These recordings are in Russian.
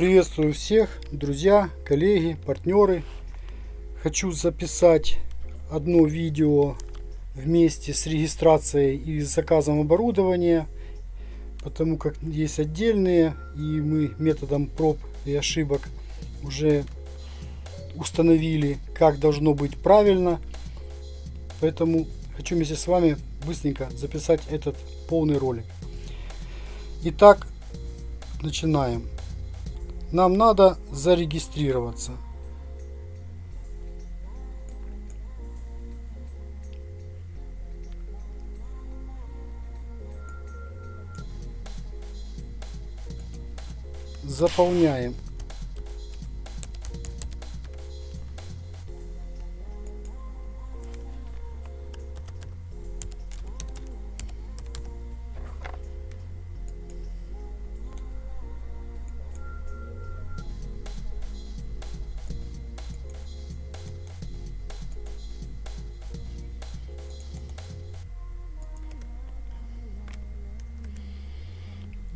Приветствую всех, друзья, коллеги, партнеры. Хочу записать одно видео вместе с регистрацией и заказом оборудования, потому как есть отдельные, и мы методом проб и ошибок уже установили, как должно быть правильно. Поэтому хочу вместе с вами быстренько записать этот полный ролик. Итак, начинаем. Нам надо зарегистрироваться. Заполняем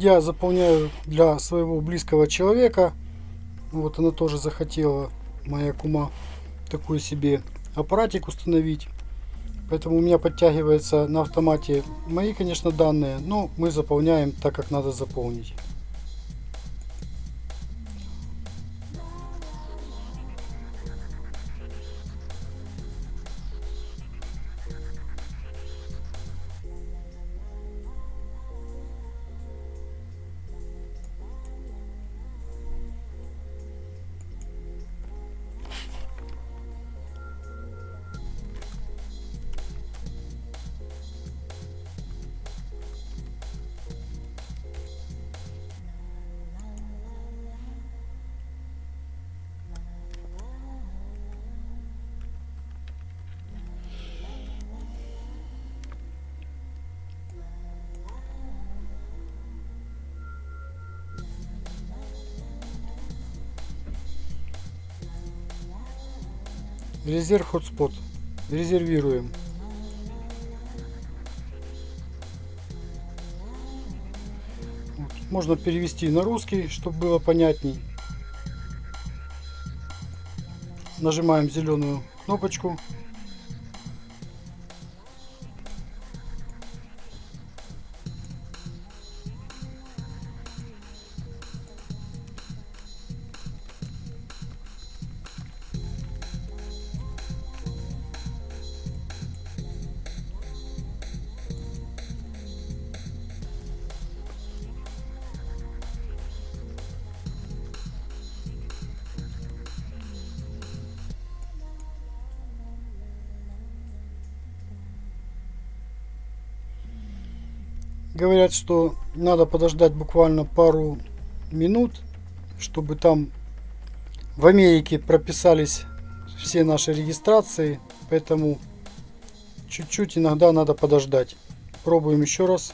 я заполняю для своего близкого человека. Вот она тоже захотела, моя кума, такой себе аппаратик установить. Поэтому у меня подтягивается на автомате мои, конечно, данные, но мы заполняем так, как надо заполнить. Резерв хотспот. Резервируем. Вот. Можно перевести на русский, чтобы было понятней. Нажимаем зеленую кнопочку Говорят, что надо подождать буквально пару минут, чтобы там в Америке прописались все наши регистрации. Поэтому чуть-чуть иногда надо подождать. Пробуем еще раз.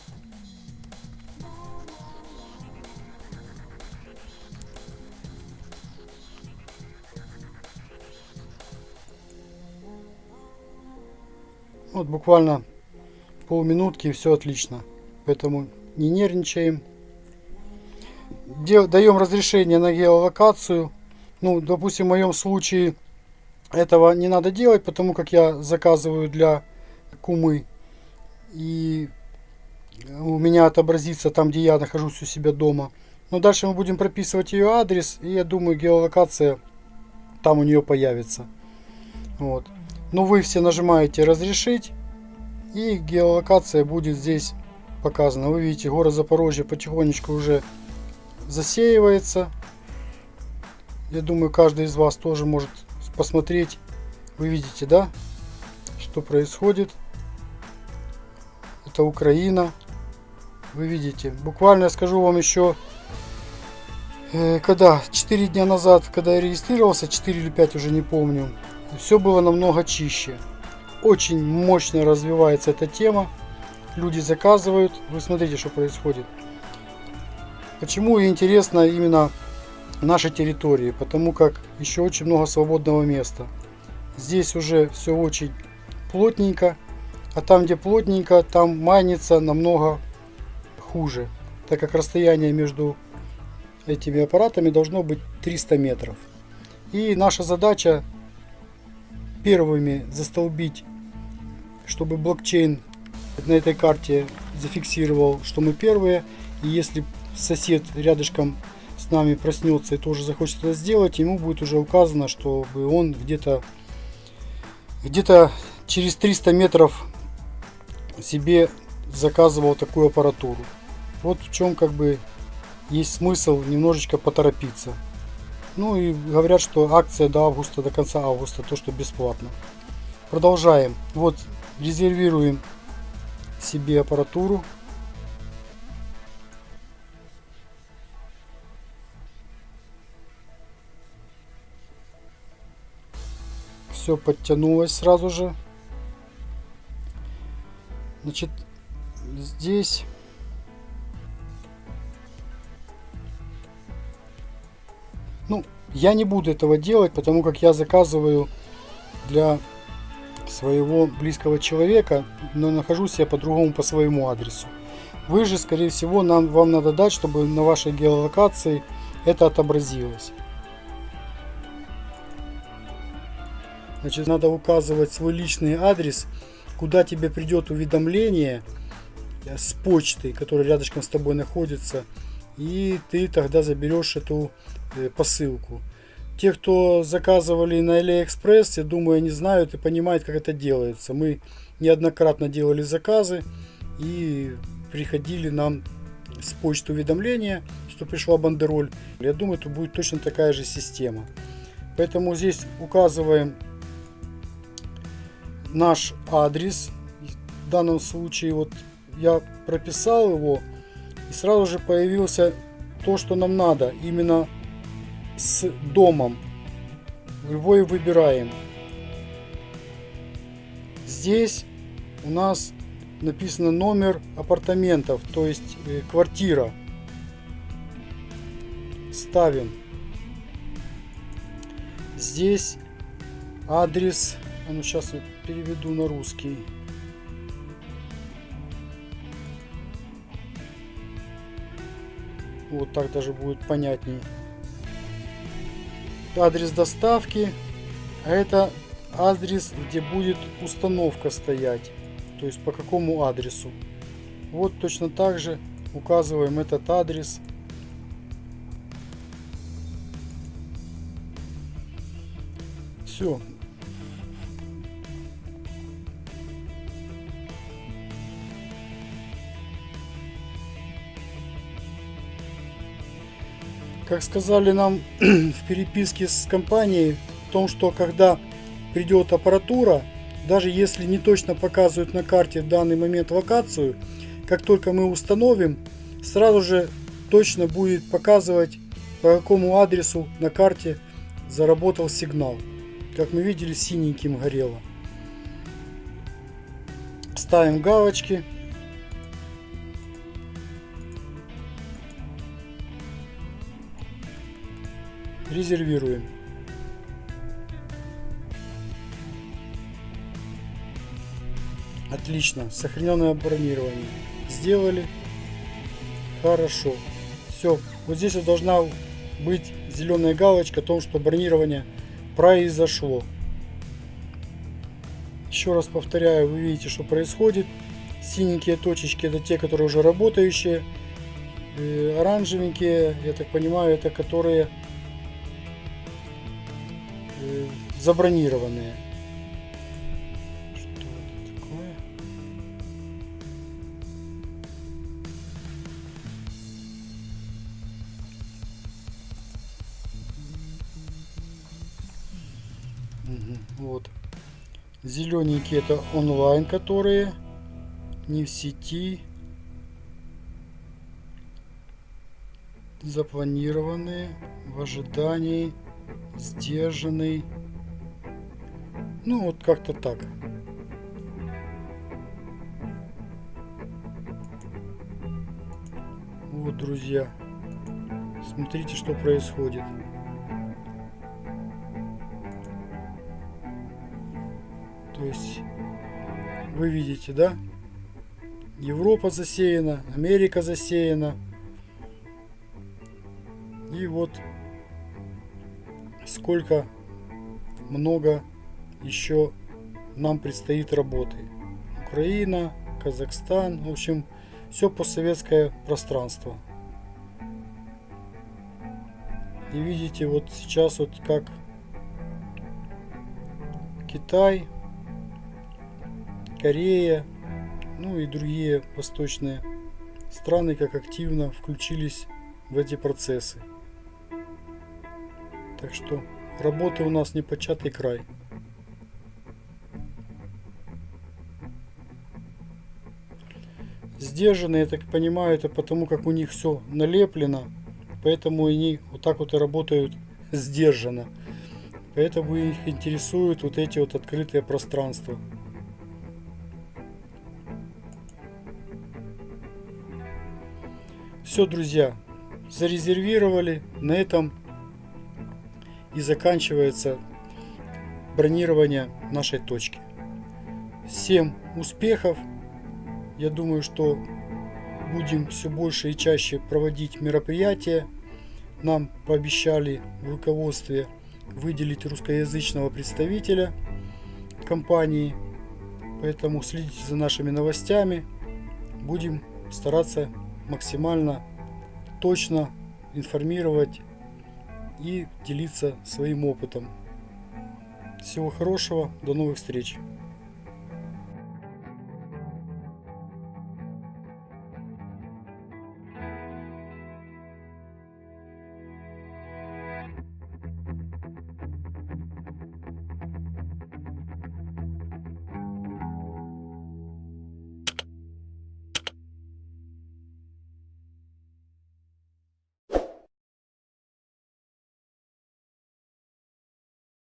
Вот буквально полминутки и все отлично поэтому не нервничаем. Даем разрешение на геолокацию. Ну, допустим, в моем случае этого не надо делать, потому как я заказываю для кумы. И у меня отобразится там, где я нахожусь у себя дома. Но дальше мы будем прописывать ее адрес, и я думаю, геолокация там у нее появится. Вот. Но вы все нажимаете разрешить, и геолокация будет здесь показано. Вы видите, город Запорожье потихонечку уже засеивается. Я думаю, каждый из вас тоже может посмотреть. Вы видите, да, что происходит. Это Украина. Вы видите. Буквально я скажу вам еще, э, когда 4 дня назад, когда я регистрировался, 4 или 5 уже не помню, все было намного чище. Очень мощно развивается эта тема люди заказывают. Вы смотрите, что происходит. Почему интересно именно нашей территории? Потому как еще очень много свободного места. Здесь уже все очень плотненько. А там, где плотненько, там майнится намного хуже. Так как расстояние между этими аппаратами должно быть 300 метров. И наша задача первыми застолбить, чтобы блокчейн на этой карте зафиксировал, что мы первые. И если сосед рядышком с нами проснется и тоже захочет это сделать, ему будет уже указано, чтобы он где-то где-то через 300 метров себе заказывал такую аппаратуру. Вот в чем как бы есть смысл немножечко поторопиться. Ну и говорят, что акция до августа, до конца августа, то что бесплатно. Продолжаем. Вот резервируем себе аппаратуру. Все подтянулось сразу же. Значит, здесь Ну, я не буду этого делать, потому как я заказываю для своего близкого человека, но нахожусь я по-другому по своему адресу. Вы же, скорее всего, нам, вам надо дать, чтобы на вашей геолокации это отобразилось. Значит, надо указывать свой личный адрес, куда тебе придет уведомление с почты, которая рядышком с тобой находится, и ты тогда заберешь эту Э, посылку. Те, кто заказывали на AliExpress, я думаю, они знают и понимают, как это делается. Мы неоднократно делали заказы и приходили нам с почты уведомления, что пришла бандероль. Я думаю, это будет точно такая же система. Поэтому здесь указываем наш адрес. В данном случае вот я прописал его и сразу же появился то, что нам надо. Именно с домом. Любой выбираем. Здесь у нас написано номер апартаментов, то есть э, квартира. Ставим. Здесь адрес, а ну сейчас я переведу на русский. Вот так даже будет понятней адрес доставки, а это адрес, где будет установка стоять, то есть по какому адресу. Вот точно так же указываем этот адрес. Все, Как сказали нам в переписке с компанией, в том, что когда придет аппаратура, даже если не точно показывают на карте в данный момент локацию, как только мы установим, сразу же точно будет показывать, по какому адресу на карте заработал сигнал. Как мы видели, синеньким горело. Ставим галочки. Резервируем. Отлично, сохраненное бронирование. Сделали. Хорошо. Все, вот здесь вот должна быть зеленая галочка о том, что бронирование произошло. Еще раз повторяю, вы видите, что происходит. Синенькие точечки это те, которые уже работающие. Э, оранжевенькие, я так понимаю, это которые забронированные. Что это такое? Угу, вот. Зелененькие это онлайн, которые не в сети. Запланированные в ожидании сдержанный ну, вот как-то так. Вот, друзья. Смотрите, что происходит. То есть, вы видите, да? Европа засеяна, Америка засеяна. вот сколько много еще нам предстоит работы. Украина, Казахстан, в общем, все постсоветское пространство. И видите, вот сейчас вот как Китай, Корея, ну и другие восточные страны как активно включились в эти процессы. Так что работы у нас не початый край. Сдержанные, я так понимаю, это потому как у них все налеплено, поэтому они вот так вот и работают сдержанно. Поэтому их интересуют вот эти вот открытые пространства. Все, друзья, зарезервировали. На этом и заканчивается бронирование нашей точки. Всем успехов! Я думаю, что будем все больше и чаще проводить мероприятия. Нам пообещали в руководстве выделить русскоязычного представителя компании. Поэтому следите за нашими новостями. Будем стараться максимально точно информировать и делиться своим опытом. Всего хорошего, до новых встреч!